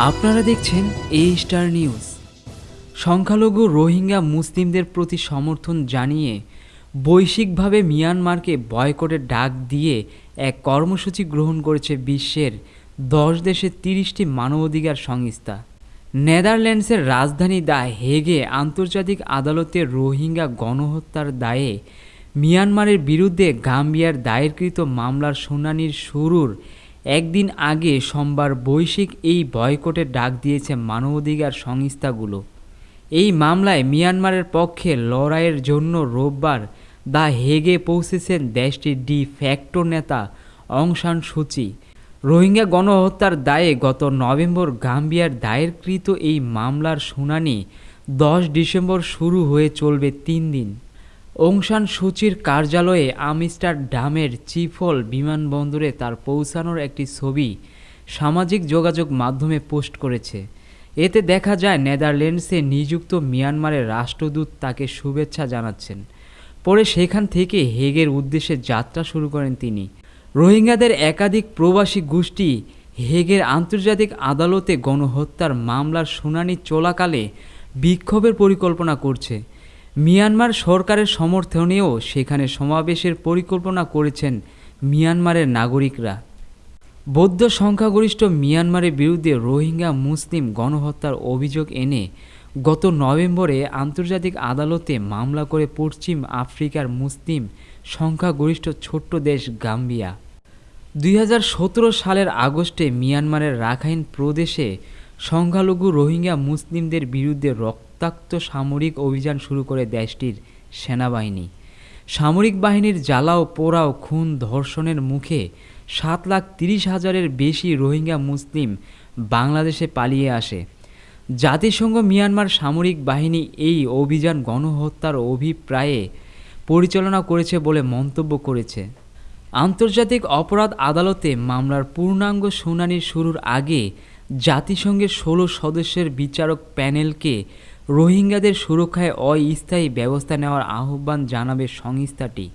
আপনারা দেখছেন এ star news সংখ্যালঘু রোহিঙ্গা মুসলিমদের প্রতি সমর্থন জানিয়ে বৈশ্বিকভাবে মিয়ানমারকে বয়কটের ডাক দিয়ে এক কর্মসূচি গ্রহণ করেছে বিশ্বের দশ দেশের তিরিশটি মানবাধিকার সংস্থা। নেদারল্যান্ডসের রাজধানী দা হেগে আন্তর্জাতিক আদালতে রোহিঙ্গা গণহত্যার দায়ে মিয়ানমারের বিরুদ্ধে গাম্বিয়ার দায়েরকৃত মামলার শুনানির শুরুর একদিন আগে সোমবার বৈশ্বিক এই বয়কটের ডাক দিয়েছে মানবাধিকার সংস্থাগুলো। এই মামলায় মিয়ানমারের পক্ষে লড়াইয়ের জন্য রোববার দা হেগে পৌঁছেছেন দেশটির ডি ফ্যাক্টো নেতা অং সান সুচি। রোহিঙ্গা গণহত্যার দায়ে গত নভেম্বর গাম্বিয়ার দায়েরকৃত এই মামলার শুনানি দশ ডিসেম্বর শুরু হয়ে চলবে তিন দিন। অংশান সূচির কার্যালয়ে আমস্টারডামের চিফল বিমানবন্দরে তার পৌঁছানোর একটি ছবি সামাজিক যোগাযোগ মাধ্যমে পোস্ট করেছে। এতে দেখা যায় নেদারল্যান্ডসে নিযুক্ত মিয়ানমারের রাষ্ট্রদূত তাকে শুভেচ্ছা জানাচ্ছেন। পরে সেখান থেকে হেগের উদ্দেশ্যে যাত্রা শুরু করেন তিনি। রোহিঙ্গাদের একাধিক প্রবাসী গোষ্ঠী হেগের আন্তর্জাতিক আদালতে গণহত্যার মামলার শুনানি চলাকালে বিক্ষোভের পরিকল্পনা করছে। মিয়ানমার সরকারের সমর্থনেও সেখানে সমাবেশের পরিকল্পনা করেছেন মিয়ানমারের নাগরিকরা। বৌদ্ধ সংখ্যাগরিষ্ঠ মিয়ানমারের বিরুদ্ধে রোহিঙ্গা মুসলিম গণহত্যার অভিযোগ এনে গত নভেম্বরে আন্তর্জাতিক আদালতে মামলা করে পশ্চিম আফ্রিকার মুসলিম সংখ্যাগরিষ্ঠ ছোট্ট দেশ গাম্বিয়া। দুই হাজার সতেরো সালের আগস্টে মিয়ানমারের রাখাইন প্রদেশে সংখ্যালঘু রোহিঙ্গা মুসলিমদের বিরুদ্ধে রক্তাক্ত সামরিক অভিযান শুরু করে দেশটির সেনাবাহিনী। সামরিক বাহিনীর জ্বালাও পোড়াও খুন ধর্ষণের মুখে সাত লাখ তিরিশ হাজারের বেশি রোহিঙ্গা মুসলিম বাংলাদেশে পালিয়ে আসে। জাতিসংঘ মিয়ানমার সামরিক বাহিনী এই অভিযান গণহত্যার অভিপ্রায়ে পরিচালনা করেছে বলে মন্তব্য করেছে। আন্তর্জাতিক অপরাধ আদালতে মামলার পূর্ণাঙ্গ শুনানি শুরুর আগে জাতিসংঘের ষোলো সদস্যের বিচারক প্যানেলকে রোহিঙ্গাদের সুরক্ষায় অস্থায়ী ব্যবস্থা নেওয়ার আহ্বান জানাবে সংস্থাটি।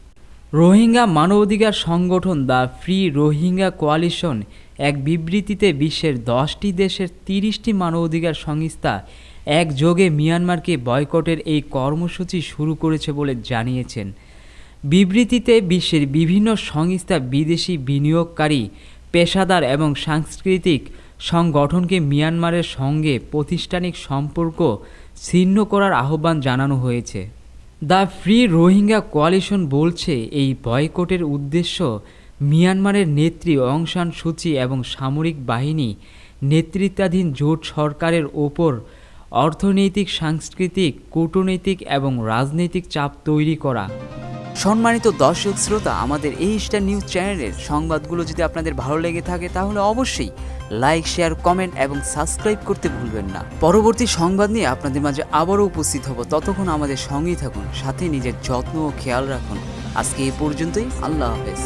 রোহিঙ্গা মানবাধিকার সংগঠন দ্য ফ্রি রোহিঙ্গা কোয়ালিশন এক বিবৃতিতে বিশ্বের দশটি দেশের তিরিশটি মানবাধিকার সংস্থা একযোগে মিয়ানমারকে বয়কটের এই কর্মসূচি শুরু করেছে বলে জানিয়েছেন। বিবৃতিতে বিশ্বের বিভিন্ন সংস্থা বিদেশি বিনিয়োগকারী, পেশাদার এবং সাংস্কৃতিক সংগঠনকে মিয়ানমারের সঙ্গে প্রতিষ্ঠানিক সম্পর্ক ছিন্ন করার আহ্বান জানানো হয়েছে। দ্য ফ্রি রোহিঙ্গা কোয়ালিশন বলছে এই বয়কটের উদ্দেশ্য মিয়ানমারের নেত্রী অং সান সূচি এবং সামরিক বাহিনী নেতৃত্বাধীন জোট সরকারের ওপর অর্থনৈতিক, সাংস্কৃতিক, কূটনৈতিক এবং রাজনৈতিক চাপ তৈরি করা। সম্মানিত দর্শক শ্রোতা, আমাদের এই স্টার নিউজ চ্যানেলের সংবাদগুলো যদি আপনাদের ভালো লেগে থাকে, তাহলে অবশ্যই লাইক শেয়ার কমেন্ট এবং সাবস্ক্রাইব করতে ভুলবেন না। পরবর্তী সংবাদ নিয়ে আপনাদের মাঝে আবারও উপস্থিত হব। ততক্ষণ আমাদের সঙ্গেই থাকুন, সাথে নিজের যত্ন ও খেয়াল রাখুন। আজকে এই পর্যন্তই, আল্লাহ হাফেজ।